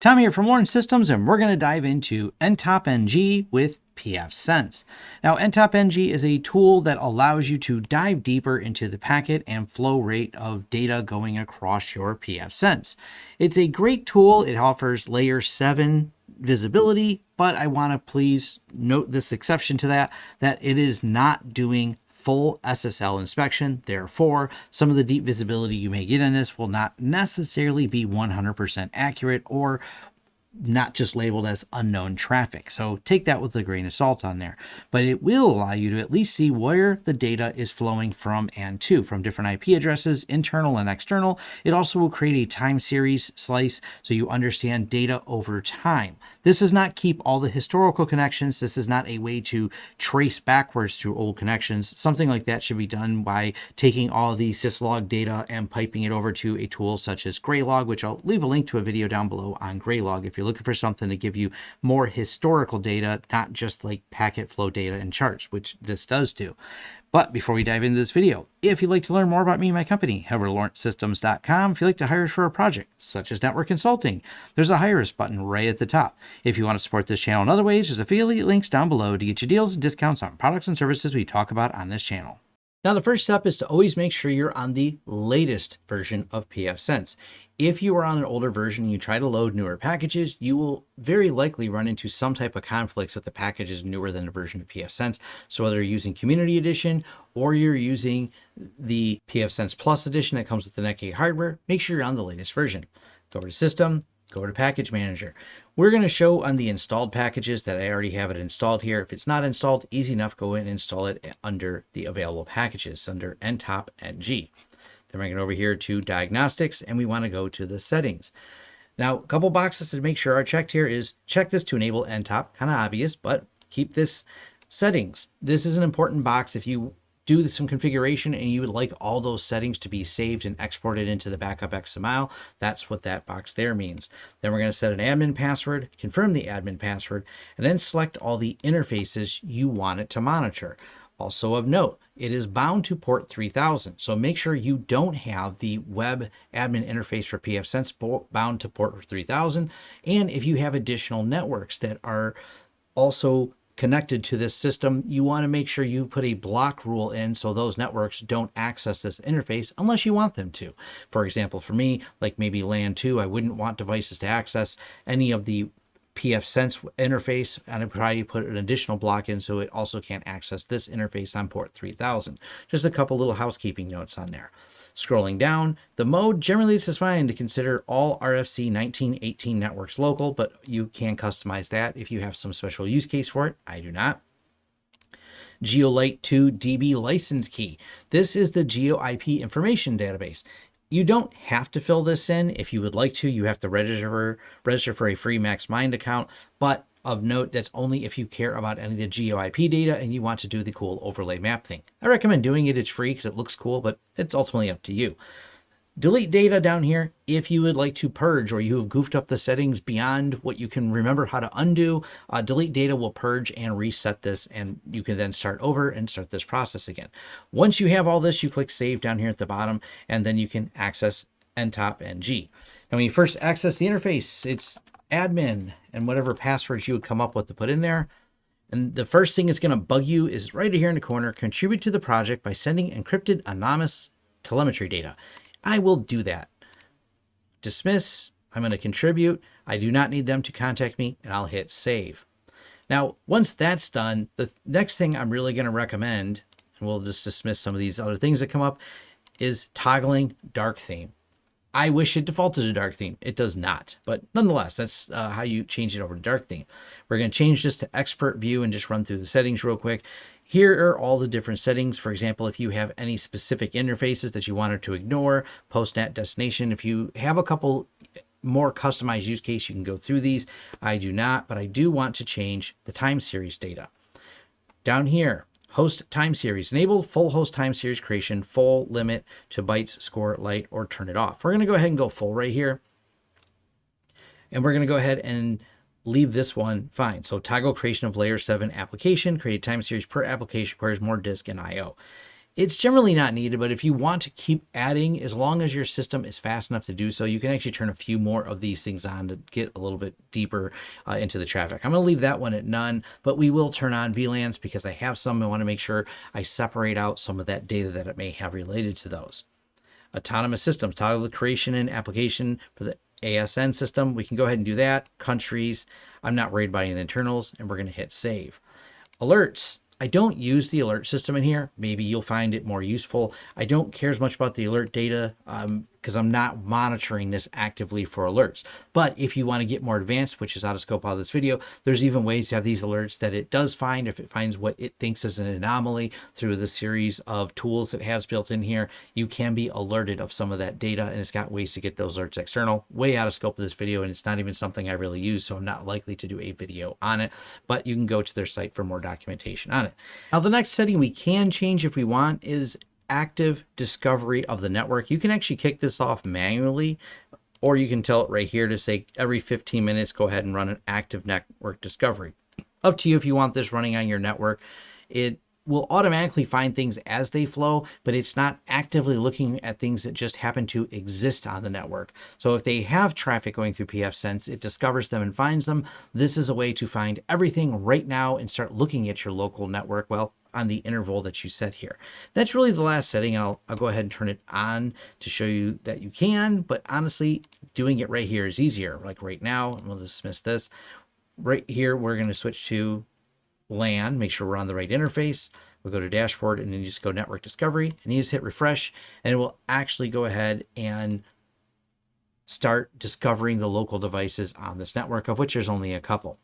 Tom here from Lawrence Systems, and we're going to dive into NTOP-NG with pfSense. Now, NTOP-NG is a tool that allows you to dive deeper into the packet and flow rate of data going across your pfSense. It's a great tool. It offers layer 7 visibility, but I want to please note this exception to that, that it is not doing full SSL inspection. Therefore, some of the deep visibility you may get in this will not necessarily be 100% accurate or not just labeled as unknown traffic. So take that with a grain of salt on there. But it will allow you to at least see where the data is flowing from and to, from different IP addresses, internal and external. It also will create a time series slice so you understand data over time. This does not keep all the historical connections. This is not a way to trace backwards through old connections. Something like that should be done by taking all the syslog data and piping it over to a tool such as Graylog, which I'll leave a link to a video down below on Graylog if you're looking for something to give you more historical data, not just like packet flow data and charts, which this does do. But before we dive into this video, if you'd like to learn more about me and my company, head over to lawrencesystems.com. If you'd like to hire us for a project, such as network consulting, there's a Hire Us button right at the top. If you want to support this channel in other ways, there's affiliate links down below to get you deals and discounts on products and services we talk about on this channel. Now, the first step is to always make sure you're on the latest version of pfSense. If you are on an older version and you try to load newer packages, you will very likely run into some type of conflicts if the package is newer than the version of pfSense. So whether you're using Community Edition or you're using the pfSense Plus Edition that comes with the Netgate hardware, make sure you're on the latest version. Go to System, go to Package Manager. We're going to show on the installed packages that I already have it installed here. If it's not installed, easy enough, go in and install it under the available packages under NTOP NG. Then we're going over here to Diagnostics, and we want to go to the Settings. Now, a couple boxes to make sure are checked here is check this to enable NTOP, kind of obvious, but keep this settings. This is an important box if you do some configuration and you would like all those settings to be saved and exported into the backup XML, that's what that box there means. Then we're going to set an admin password, confirm the admin password, and then select all the interfaces you want it to monitor. Also of note, it is bound to port 3000. So make sure you don't have the web admin interface for pfSense bound to port 3000. And if you have additional networks that are also connected to this system, you want to make sure you put a block rule in so those networks don't access this interface unless you want them to. For example, for me, like maybe LAN 2, I wouldn't want devices to access any of the pfSense interface, and I probably put an additional block in so it also can't access this interface on port 3000. Just a couple little housekeeping notes on there. Scrolling down, the mode generally is fine to consider all RFC 1918 networks local, but you can customize that if you have some special use case for it. I do not. GeoLite 2 DB license key. This is the GeoIP information database. You don't have to fill this in. If you would like to, you have to register, register for a free MaxMind account, but of note, that's only if you care about any of the GeoIP data and you want to do the cool overlay map thing. I recommend doing it. It's free because it looks cool, but it's ultimately up to you. Delete data down here if you would like to purge or you have goofed up the settings beyond what you can remember how to undo. Uh, delete data will purge and reset this and you can then start over and start this process again. Once you have all this, you click save down here at the bottom and then you can access NTOP NG. Now when you first access the interface, it's admin and whatever passwords you would come up with to put in there. And the first thing is going to bug you is right here in the corner, contribute to the project by sending encrypted anonymous telemetry data. I will do that. Dismiss, I'm going to contribute. I do not need them to contact me and I'll hit save. Now, once that's done, the next thing I'm really going to recommend, and we'll just dismiss some of these other things that come up, is toggling dark theme. I wish it defaulted to dark theme. It does not, but nonetheless, that's uh, how you change it over to dark theme. We're going to change this to expert view and just run through the settings real quick. Here are all the different settings. For example, if you have any specific interfaces that you wanted to ignore, postnet destination, if you have a couple more customized use case, you can go through these. I do not, but I do want to change the time series data. Down here, Host time series. Enable full host time series creation, full limit to bytes, score, light, or turn it off. We're going to go ahead and go full right here. And we're going to go ahead and leave this one fine. So toggle creation of layer 7 application, create time series per application requires more disk and I.O. It's generally not needed, but if you want to keep adding, as long as your system is fast enough to do so, you can actually turn a few more of these things on to get a little bit deeper uh, into the traffic. I'm going to leave that one at none, but we will turn on VLANs because I have some. I want to make sure I separate out some of that data that it may have related to those. Autonomous systems, toggle the creation and application for the ASN system. We can go ahead and do that. Countries, I'm not worried about any of the internals, and we're going to hit save. Alerts, I don't use the alert system in here. Maybe you'll find it more useful. I don't care as much about the alert data um, because I'm not monitoring this actively for alerts. But if you want to get more advanced, which is out of scope of this video, there's even ways to have these alerts that it does find if it finds what it thinks is an anomaly through the series of tools it has built in here. You can be alerted of some of that data and it's got ways to get those alerts external, way out of scope of this video. And it's not even something I really use, so I'm not likely to do a video on it, but you can go to their site for more documentation on it. Now, the next setting we can change if we want is active discovery of the network. You can actually kick this off manually, or you can tell it right here to say every 15 minutes, go ahead and run an active network discovery. Up to you if you want this running on your network. It will automatically find things as they flow, but it's not actively looking at things that just happen to exist on the network. So if they have traffic going through pfSense, it discovers them and finds them. This is a way to find everything right now and start looking at your local network. Well, on the interval that you set here. That's really the last setting. I'll, I'll go ahead and turn it on to show you that you can, but honestly, doing it right here is easier. Like right now, to dismiss this. Right here, we're going to switch to LAN, make sure we're on the right interface. We'll go to dashboard and then you just go network discovery and you just hit refresh and it will actually go ahead and start discovering the local devices on this network, of which there's only a couple.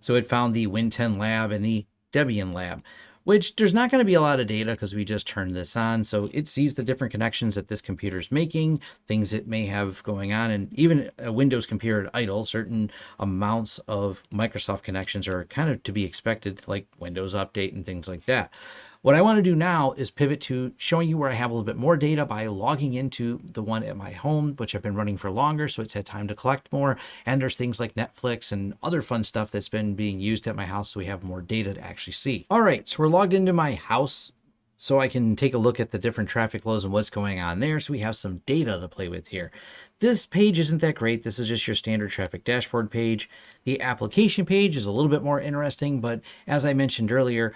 So it found the Win10 lab and the Debian lab which there's not going to be a lot of data because we just turned this on. So it sees the different connections that this computer is making, things it may have going on. And even a Windows computer at idle, certain amounts of Microsoft connections are kind of to be expected, like Windows Update and things like that. What I want to do now is pivot to showing you where I have a little bit more data by logging into the one at my home, which I've been running for longer, so it's had time to collect more. And there's things like Netflix and other fun stuff that's been being used at my house, so we have more data to actually see. All right, so we're logged into my house so I can take a look at the different traffic flows and what's going on there. So we have some data to play with here. This page isn't that great. This is just your standard traffic dashboard page. The application page is a little bit more interesting, but as I mentioned earlier,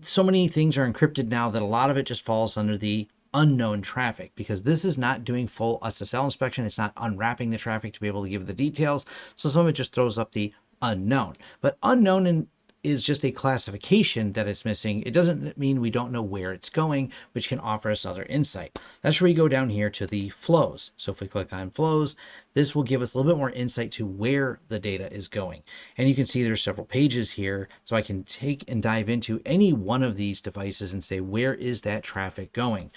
so many things are encrypted now that a lot of it just falls under the unknown traffic because this is not doing full SSL inspection. It's not unwrapping the traffic to be able to give the details. So some of it just throws up the unknown. But unknown in is just a classification that it's missing. It doesn't mean we don't know where it's going, which can offer us other insight. That's where we go down here to the flows. So if we click on flows, this will give us a little bit more insight to where the data is going. And you can see there's several pages here. So I can take and dive into any one of these devices and say, where is that traffic going?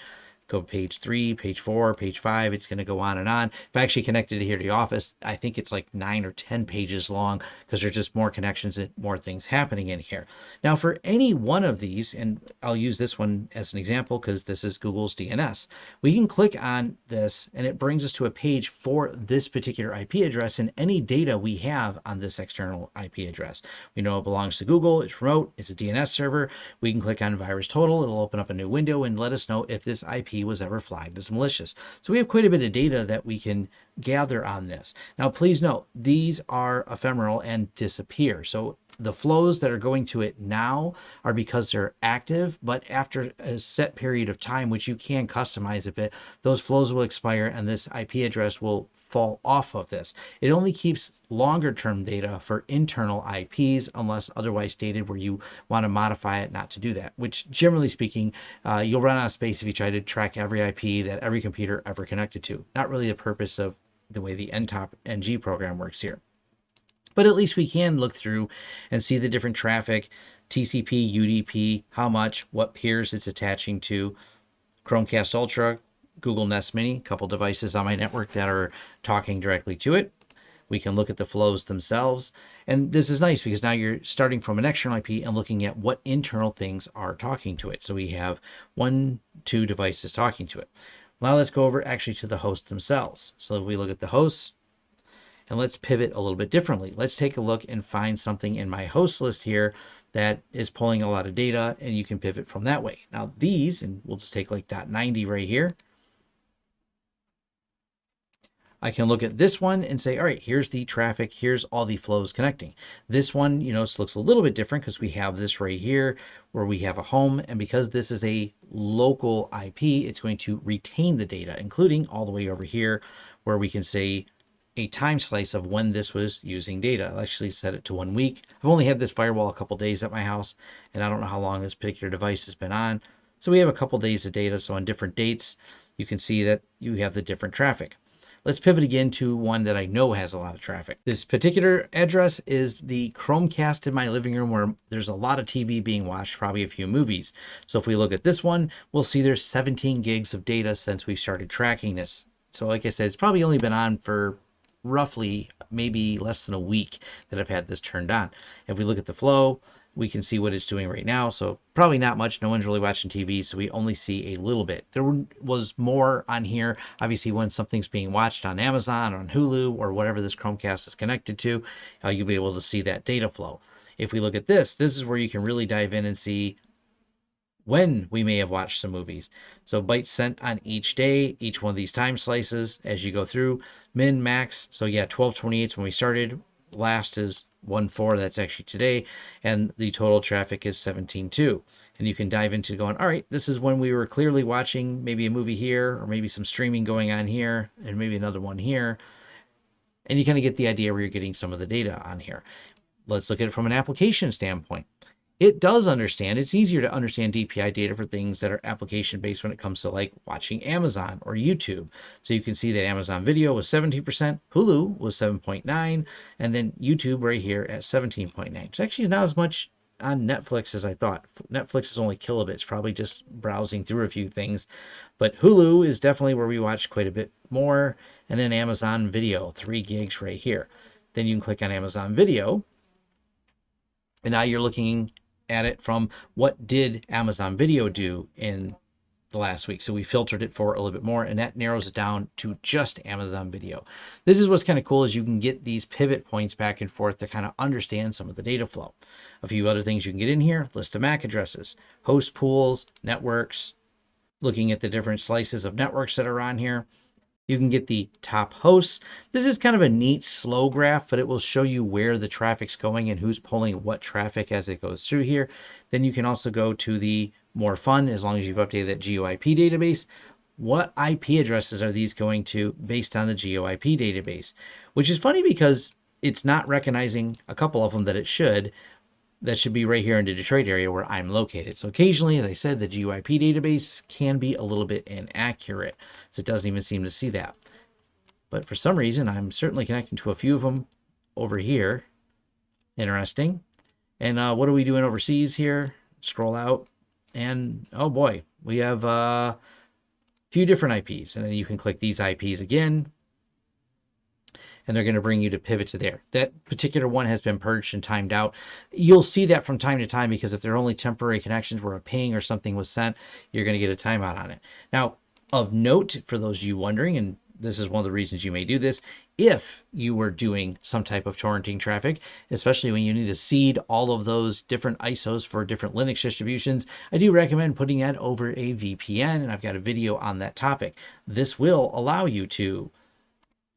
Go page three, page four, page five. It's going to go on and on. If I actually connected it here to the office, I think it's like nine or 10 pages long because there's just more connections and more things happening in here. Now for any one of these, and I'll use this one as an example because this is Google's DNS, we can click on this and it brings us to a page for this particular IP address and any data we have on this external IP address. We know it belongs to Google, it's remote, it's a DNS server. We can click on virus total. it'll open up a new window and let us know if this IP was ever flagged as malicious. So we have quite a bit of data that we can gather on this. Now, please note, these are ephemeral and disappear. So the flows that are going to it now are because they're active, but after a set period of time, which you can customize a bit, those flows will expire and this IP address will fall off of this. It only keeps longer term data for internal IPs unless otherwise stated where you want to modify it not to do that, which generally speaking, uh, you'll run out of space if you try to track every IP that every computer ever connected to. Not really the purpose of the way the NTOP NG program works here. But at least we can look through and see the different traffic, TCP, UDP, how much, what peers it's attaching to, Chromecast Ultra, Google Nest Mini, a couple devices on my network that are talking directly to it. We can look at the flows themselves. And this is nice because now you're starting from an external IP and looking at what internal things are talking to it. So we have one, two devices talking to it. Now let's go over actually to the host themselves. So we look at the hosts, And let's pivot a little bit differently. Let's take a look and find something in my host list here that is pulling a lot of data and you can pivot from that way. Now these, and we'll just take like dot 90 right here. I can look at this one and say, all right, here's the traffic. Here's all the flows connecting. This one, you know, looks a little bit different because we have this right here where we have a home. And because this is a local IP, it's going to retain the data, including all the way over here where we can say a time slice of when this was using data. I'll actually set it to one week. I've only had this firewall a couple days at my house, and I don't know how long this particular device has been on. So we have a couple days of data. So on different dates, you can see that you have the different traffic. Let's pivot again to one that I know has a lot of traffic. This particular address is the Chromecast in my living room where there's a lot of TV being watched, probably a few movies. So if we look at this one, we'll see there's 17 gigs of data since we started tracking this. So like I said, it's probably only been on for roughly maybe less than a week that I've had this turned on. If we look at the flow, we can see what it's doing right now. So probably not much. No one's really watching TV, so we only see a little bit. There was more on here. Obviously, when something's being watched on Amazon, on Hulu, or whatever this Chromecast is connected to, uh, you'll be able to see that data flow. If we look at this, this is where you can really dive in and see when we may have watched some movies. So bytes sent on each day, each one of these time slices as you go through, min, max. So yeah, 1228 is when we started. Last is 1.4, that's actually today, and the total traffic is 17.2. And you can dive into going, all right, this is when we were clearly watching maybe a movie here, or maybe some streaming going on here, and maybe another one here. And you kind of get the idea where you're getting some of the data on here. Let's look at it from an application standpoint it does understand it's easier to understand dpi data for things that are application based when it comes to like watching amazon or youtube. So you can see that amazon video was 17% hulu was 7.9 and then youtube right here at 17.9 it's actually not as much on netflix as i thought. Netflix is only kilobits probably just browsing through a few things. But hulu is definitely where we watch quite a bit more and then amazon video three gigs right here. Then you can click on amazon video and now you're looking at it from what did Amazon Video do in the last week. So we filtered it for a little bit more and that narrows it down to just Amazon Video. This is what's kind of cool is you can get these pivot points back and forth to kind of understand some of the data flow. A few other things you can get in here, list of MAC addresses, host pools, networks, looking at the different slices of networks that are on here. You can get the top hosts. This is kind of a neat slow graph, but it will show you where the traffic's going and who's pulling what traffic as it goes through here. Then you can also go to the more fun, as long as you've updated that GeoIP database. What IP addresses are these going to based on the GeoIP database? Which is funny because it's not recognizing a couple of them that it should, that should be right here in the Detroit area where I'm located. So occasionally, as I said, the GeoIP database can be a little bit inaccurate. So it doesn't even seem to see that. But for some reason, I'm certainly connecting to a few of them over here. Interesting. And uh, what are we doing overseas here? Scroll out. And oh boy, we have uh, a few different IPs. And then you can click these IPs again and they're going to bring you to pivot to there. That particular one has been purged and timed out. You'll see that from time to time because if they're only temporary connections where a ping or something was sent, you're going to get a timeout on it. Now, of note, for those of you wondering, and this is one of the reasons you may do this, if you were doing some type of torrenting traffic, especially when you need to seed all of those different ISOs for different Linux distributions, I do recommend putting that over a VPN, and I've got a video on that topic. This will allow you to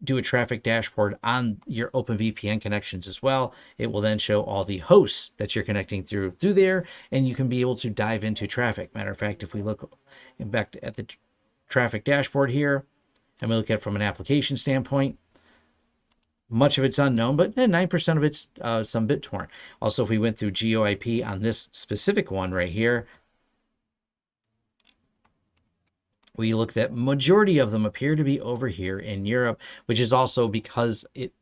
do a traffic dashboard on your OpenVPN connections as well. It will then show all the hosts that you're connecting through through there, and you can be able to dive into traffic. Matter of fact, if we look back at the traffic dashboard here, and we look at it from an application standpoint, much of it's unknown, but 9% eh, of it's uh, some BitTorrent. Also, if we went through GeoIP on this specific one right here, we looked at majority of them appear to be over here in Europe, which is also because it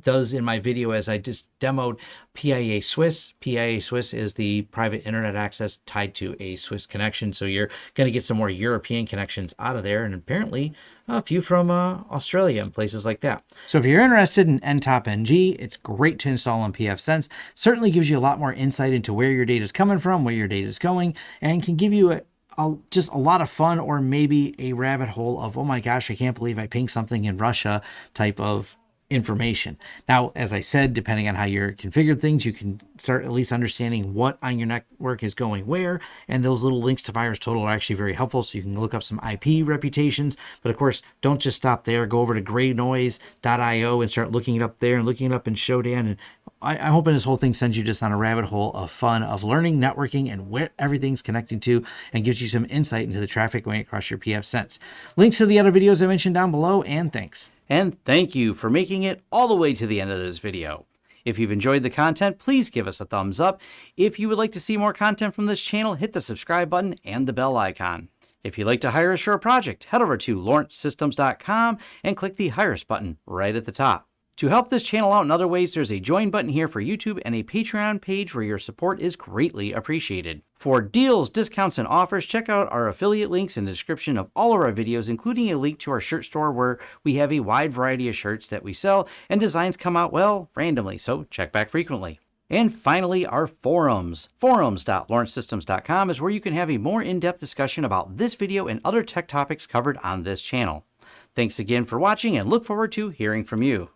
does in my video as I just demoed PIA Swiss. PIA Swiss is the private internet access tied to a Swiss connection. So you're going to get some more European connections out of there and apparently a few from uh, Australia and places like that. So if you're interested in NTOP NG, it's great to install on pfSense. Certainly gives you a lot more insight into where your data is coming from, where your data is going, and can give you a, a, just a lot of fun or maybe a rabbit hole of, oh my gosh, I can't believe I pinged something in Russia type of information. Now, as I said, depending on how you're configured things, you can start at least understanding what on your network is going where. And those little links to VirusTotal are actually very helpful. So you can look up some IP reputations. But of course, don't just stop there. Go over to greynoise.io and start looking it up there and looking it up in Shodan. And I, am hoping this whole thing sends you just on a rabbit hole of fun of learning networking and where everything's connecting to and gives you some insight into the traffic going across your pfSense. Links to the other videos I mentioned down below, and thanks. And thank you for making it all the way to the end of this video. If you've enjoyed the content, please give us a thumbs up. If you would like to see more content from this channel, hit the subscribe button and the bell icon. If you'd like to hire a project, head over to lawrencesystems.com and click the Hire Us button right at the top. To help this channel out in other ways, there's a join button here for YouTube and a Patreon page where your support is greatly appreciated. For deals, discounts, and offers, check out our affiliate links in the description of all of our videos, including a link to our shirt store where we have a wide variety of shirts that we sell and designs come out, well, randomly, so check back frequently. And finally, our forums. Forums.lawrencesystems.com is where you can have a more in-depth discussion about this video and other tech topics covered on this channel. Thanks again for watching and look forward to hearing from you.